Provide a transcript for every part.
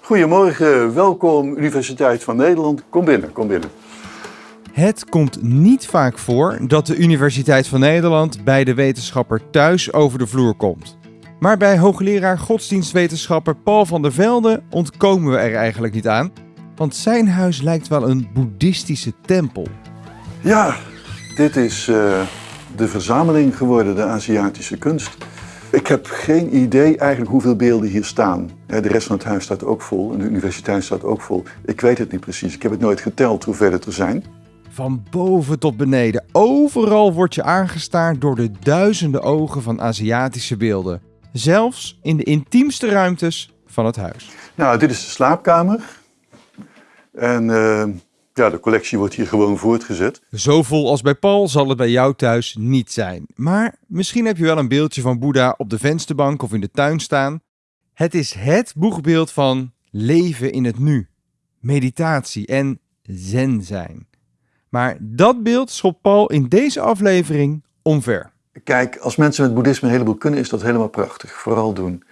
Goedemorgen, welkom Universiteit van Nederland. Kom binnen, kom binnen. Het komt niet vaak voor dat de Universiteit van Nederland bij de wetenschapper thuis over de vloer komt. Maar bij hoogleraar godsdienstwetenschapper Paul van der Velde ontkomen we er eigenlijk niet aan, want zijn huis lijkt wel een boeddhistische tempel. Ja, dit is uh, de verzameling geworden, de Aziatische kunst. Ik heb geen idee eigenlijk hoeveel beelden hier staan. De rest van het huis staat ook vol en de universiteit staat ook vol. Ik weet het niet precies. Ik heb het nooit geteld hoeveel het er zijn. Van boven tot beneden, overal word je aangestaard door de duizenden ogen van Aziatische beelden. Zelfs in de intiemste ruimtes van het huis. Nou, dit is de slaapkamer. En uh, ja, de collectie wordt hier gewoon voortgezet. Zo vol als bij Paul zal het bij jou thuis niet zijn. Maar misschien heb je wel een beeldje van Boeddha op de vensterbank of in de tuin staan. Het is het boegbeeld van leven in het nu, meditatie en zen zijn. Maar dat beeld schopt Paul in deze aflevering omver. Kijk, als mensen met boeddhisme een heleboel kunnen, is dat helemaal prachtig. Vooral doen.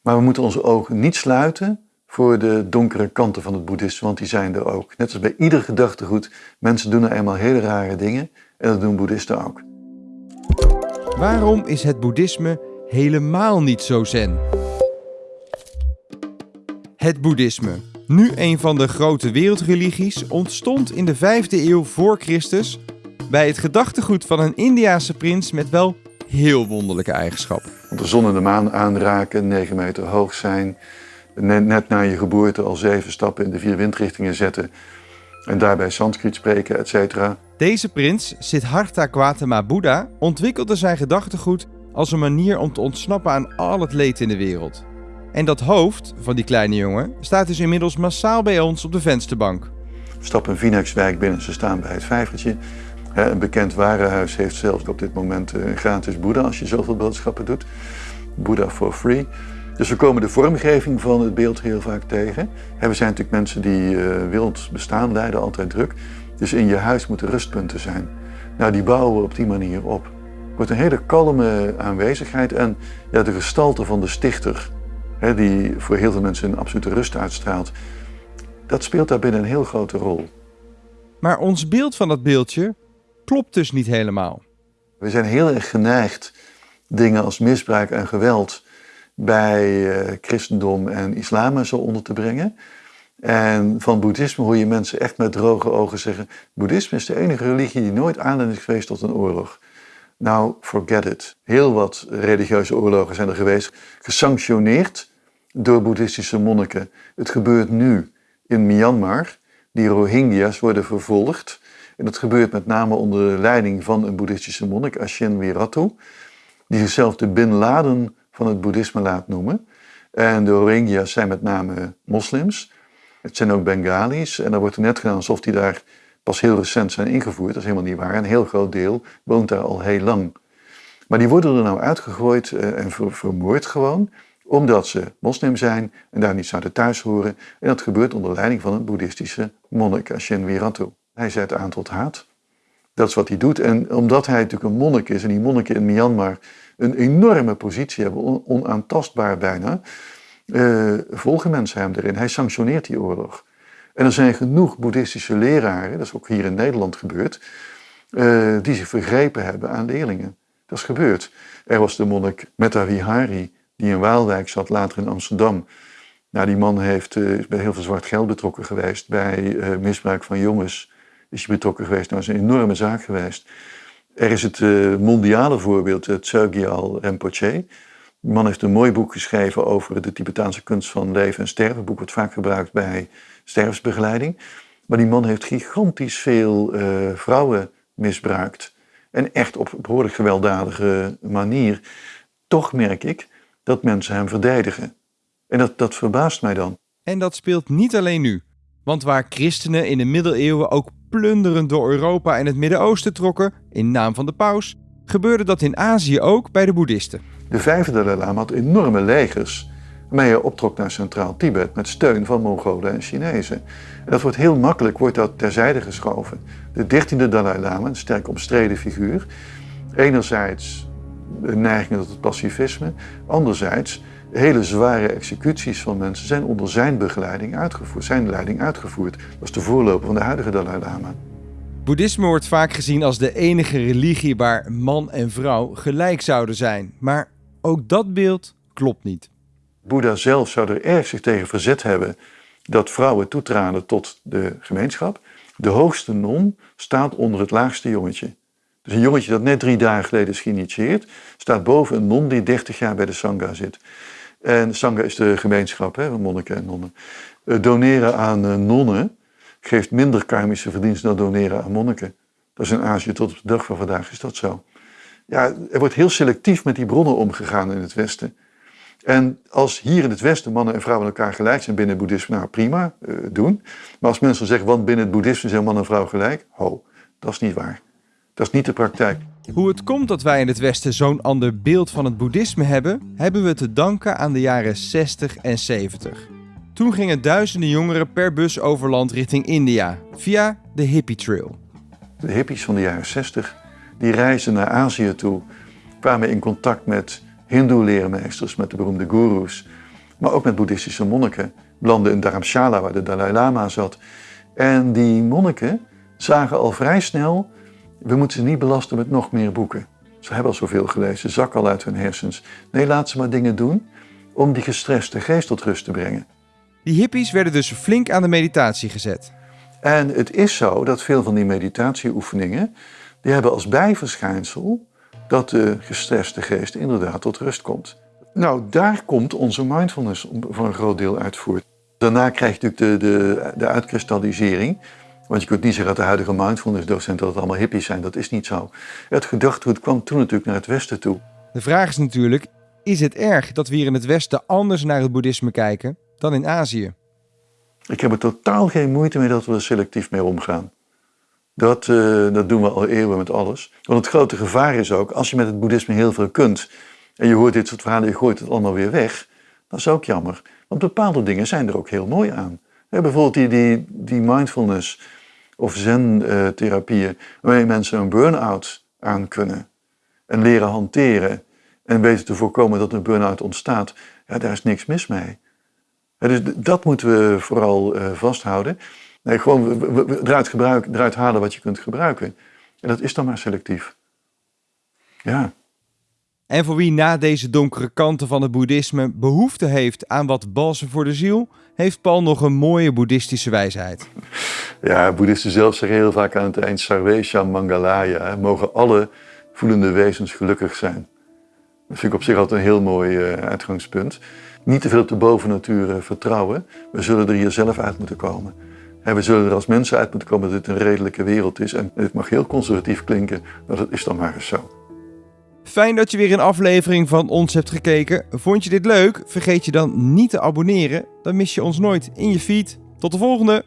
Maar we moeten onze ogen niet sluiten voor de donkere kanten van het boeddhisme, want die zijn er ook. Net als bij ieder gedachtegoed, mensen doen er eenmaal hele rare dingen en dat doen boeddhisten ook. Waarom is het boeddhisme helemaal niet zo zen? Het boeddhisme, nu een van de grote wereldreligies, ontstond in de 5e eeuw voor Christus bij het gedachtegoed van een Indiase prins met wel heel wonderlijke eigenschappen. De zon en de maan aanraken, 9 meter hoog zijn, net na je geboorte al zeven stappen in de vier windrichtingen zetten en daarbij Sanskriet spreken, etc. Deze prins, Siddhartha Gautama Buddha, ontwikkelde zijn gedachtegoed als een manier om te ontsnappen aan al het leed in de wereld. En dat hoofd van die kleine jongen staat dus inmiddels massaal bij ons op de vensterbank. Stap een Phoenixwijk binnen, ze staan bij het vijvertje. Een bekend warenhuis heeft zelfs op dit moment een gratis Boeddha als je zoveel boodschappen doet. Boeddha for free. Dus we komen de vormgeving van het beeld heel vaak tegen. We zijn natuurlijk mensen die uh, wild bestaan leiden, altijd druk. Dus in je huis moeten rustpunten zijn. Nou, die bouwen we op die manier op. Het wordt een hele kalme aanwezigheid en ja, de gestalte van de stichter, hè, die voor heel veel mensen een absolute rust uitstraalt, dat speelt daarbij een heel grote rol. Maar ons beeld van dat beeldje klopt dus niet helemaal. We zijn heel erg geneigd dingen als misbruik en geweld bij uh, christendom en islam zo onder te brengen. En van boeddhisme hoor je mensen echt met droge ogen zeggen: Boeddhisme is de enige religie die nooit aanleiding is geweest tot een oorlog. Nou, forget it. Heel wat religieuze oorlogen zijn er geweest, gesanctioneerd door boeddhistische monniken. Het gebeurt nu in Myanmar. Die Rohingya's worden vervolgd. En dat gebeurt met name onder de leiding van een boeddhistische monnik, Ashin Wiratu, die zichzelf de Bin Laden van het boeddhisme laat noemen. En de Rohingya's zijn met name moslims. Het zijn ook Bengalis. En dan wordt er net gedaan alsof die daar pas heel recent zijn ingevoerd. Dat is helemaal niet waar. Een heel groot deel woont daar al heel lang. Maar die worden er nou uitgegooid eh, en vermoord gewoon omdat ze moslim zijn en daar niet zouden thuis horen. En dat gebeurt onder leiding van een boeddhistische monnik, Ashin Wiratu. Hij zet aan tot haat. Dat is wat hij doet. En omdat hij natuurlijk een monnik is, en die monniken in Myanmar een enorme positie hebben, onaantastbaar bijna, uh, volgen mensen hem erin. Hij sanctioneert die oorlog. En er zijn genoeg boeddhistische leraren, dat is ook hier in Nederland gebeurd, uh, die zich vergrepen hebben aan leerlingen. Dat is gebeurd. Er was de monnik Metta Vihari, die in Waalwijk zat, later in Amsterdam. Nou, die man heeft, uh, is bij heel veel zwart geld betrokken geweest, bij misbruik van jongens is hij betrokken geweest. Nou, dat is een enorme zaak geweest. Er is het uh, mondiale voorbeeld, het Tsogyal Rinpoche. Die man heeft een mooi boek geschreven over de Tibetaanse kunst van leven en sterven. Een boek wordt vaak gebruikt bij sterfsbegeleiding. Maar die man heeft gigantisch veel uh, vrouwen misbruikt. En echt op behoorlijk gewelddadige manier. Toch merk ik dat mensen hem verdedigen. En dat, dat verbaast mij dan. En dat speelt niet alleen nu. Want waar christenen in de middeleeuwen ook plunderend door Europa en het Midden-Oosten trokken, in naam van de paus, gebeurde dat in Azië ook bij de boeddhisten. De vijfde Dalai Lama had enorme legers waarmee hij optrok naar Centraal Tibet met steun van Mongolen en Chinezen. En dat wordt heel makkelijk wordt dat terzijde geschoven. De dertiende Dalai Lama, een sterk omstreden figuur, enerzijds de neiging tot het pacifisme, anderzijds hele zware executies van mensen zijn onder zijn begeleiding uitgevoerd, zijn leiding uitgevoerd. Dat was de voorloper van de huidige Dalai Lama. Boeddhisme wordt vaak gezien als de enige religie waar man en vrouw gelijk zouden zijn. Maar ook dat beeld klopt niet. Boeddha zelf zou er erg zich tegen verzet hebben dat vrouwen toetraden tot de gemeenschap. De hoogste non staat onder het laagste jongetje. Dus een jongetje dat net drie dagen geleden is geïnitieerd, staat boven een non die 30 jaar bij de Sangha zit. En Sangha is de gemeenschap hè, monniken en nonnen. Uh, doneren aan uh, nonnen geeft minder karmische verdiensten dan doneren aan monniken. Dat is in Azië tot op de dag van vandaag is dat zo. Ja, er wordt heel selectief met die bronnen omgegaan in het Westen. En als hier in het Westen mannen en vrouwen elkaar gelijk zijn binnen het boeddhisme, nou prima, uh, doen. Maar als mensen zeggen, want binnen het boeddhisme zijn man en vrouw gelijk, ho, dat is niet waar. Dat is niet de praktijk. Hoe het komt dat wij in het Westen zo'n ander beeld van het boeddhisme hebben, hebben we te danken aan de jaren 60 en 70. Toen gingen duizenden jongeren per bus over land richting India, via de Hippie Trail. De hippies van de jaren 60, die reizen naar Azië toe, kwamen in contact met hindoe-leermeesters, met de beroemde goeroes, maar ook met boeddhistische monniken. Belanden in Dharamshala, waar de Dalai Lama zat. En die monniken zagen al vrij snel, we moeten ze niet belasten met nog meer boeken. Ze hebben al zoveel gelezen, zak al uit hun hersens. Nee, laat ze maar dingen doen om die gestreste geest tot rust te brengen. Die hippies werden dus flink aan de meditatie gezet. En het is zo dat veel van die meditatieoefeningen, die hebben als bijverschijnsel dat de gestreste geest inderdaad tot rust komt. Nou, daar komt onze mindfulness voor een groot deel uit voort. Daarna krijg je natuurlijk de, de, de uitkristallisering. Want je kunt niet zeggen dat de huidige mindfulness-docenten dat het allemaal hippies zijn. Dat is niet zo. Het gedachtegoed kwam toen natuurlijk naar het Westen toe. De vraag is natuurlijk, is het erg dat we hier in het Westen anders naar het boeddhisme kijken dan in Azië? Ik heb er totaal geen moeite mee dat we er selectief mee omgaan. Dat, uh, dat doen we al eeuwen met alles. Want het grote gevaar is ook, als je met het boeddhisme heel veel kunt... en je hoort dit soort verhalen, je gooit het allemaal weer weg... dat is ook jammer. Want bepaalde dingen zijn er ook heel mooi aan. Ja, bijvoorbeeld die, die, die mindfulness of zen-therapieën... waarmee mensen een burn-out aan kunnen. En leren hanteren. En weten te voorkomen dat een burn-out ontstaat. Ja, daar is niks mis mee. Dus dat moeten we vooral uh, vasthouden. Nee, gewoon eruit, gebruiken, eruit halen wat je kunt gebruiken. En dat is dan maar selectief. Ja. En voor wie na deze donkere kanten van het boeddhisme behoefte heeft aan wat balsem voor de ziel, heeft Paul nog een mooie boeddhistische wijsheid. Ja, boeddhisten zelf zeggen heel vaak aan het eind Sarvesha Mangalaya. Mogen alle voelende wezens gelukkig zijn. Dat vind ik op zich altijd een heel mooi uh, uitgangspunt. Niet te veel op de bovennatuur uh, vertrouwen. We zullen er hier zelf uit moeten komen. En we zullen er als mensen uit moeten komen dat het een redelijke wereld is. En het mag heel conservatief klinken, maar dat is dan maar eens zo. Fijn dat je weer een aflevering van ons hebt gekeken. Vond je dit leuk? Vergeet je dan niet te abonneren. Dan mis je ons nooit in je feed. Tot de volgende!